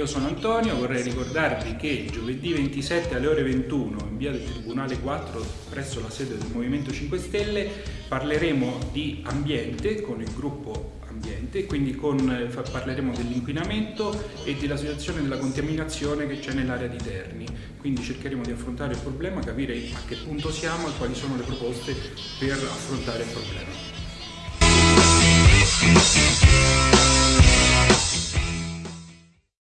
io sono Antonio, vorrei ricordarvi che giovedì 27 alle ore 21 in via del Tribunale 4 presso la sede del Movimento 5 Stelle parleremo di ambiente con il gruppo ambiente, quindi con, parleremo dell'inquinamento e della situazione della contaminazione che c'è nell'area di Terni. Quindi cercheremo di affrontare il problema, capire a che punto siamo e quali sono le proposte per affrontare il problema.